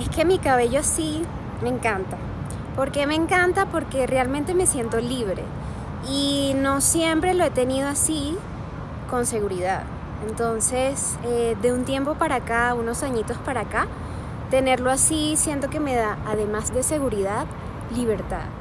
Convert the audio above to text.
Es que mi cabello así me encanta. ¿Por qué me encanta? Porque realmente me siento libre. Y no siempre lo he tenido así con seguridad. Entonces, eh, de un tiempo para acá, unos añitos para acá, tenerlo así siento que me da, además de seguridad, libertad.